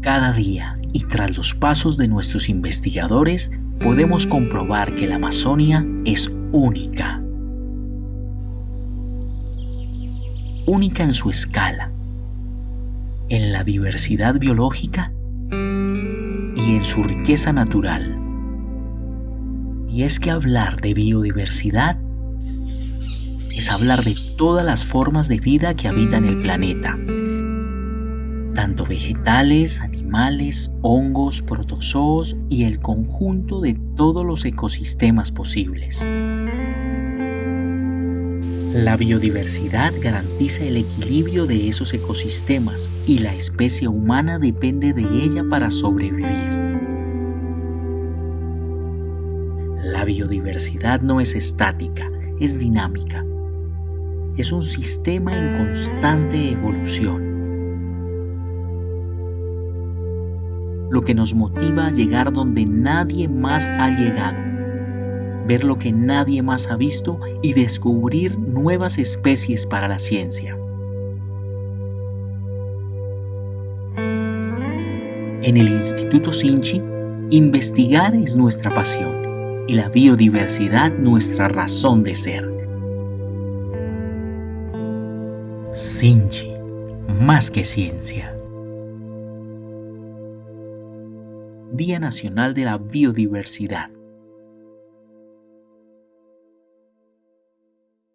Cada día y tras los pasos de nuestros investigadores, podemos comprobar que la Amazonia es única. Única en su escala, en la diversidad biológica y en su riqueza natural. Y es que hablar de biodiversidad es hablar de todas las formas de vida que habitan el planeta, tanto vegetales, animales, hongos, protozoos y el conjunto de todos los ecosistemas posibles. La biodiversidad garantiza el equilibrio de esos ecosistemas y la especie humana depende de ella para sobrevivir. La biodiversidad no es estática, es dinámica. Es un sistema en constante evolución. Lo que nos motiva a llegar donde nadie más ha llegado. Ver lo que nadie más ha visto y descubrir nuevas especies para la ciencia. En el Instituto Sinchi, investigar es nuestra pasión y la biodiversidad nuestra razón de ser. Sinchi, más que ciencia. Día Nacional de la Biodiversidad.